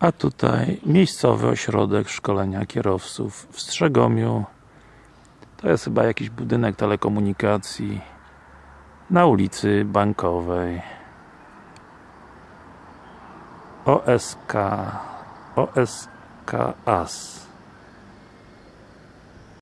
A tutaj miejscowy ośrodek szkolenia kierowców w Strzegomiu. To jest chyba jakiś budynek telekomunikacji na ulicy Bankowej. OSK OSK AS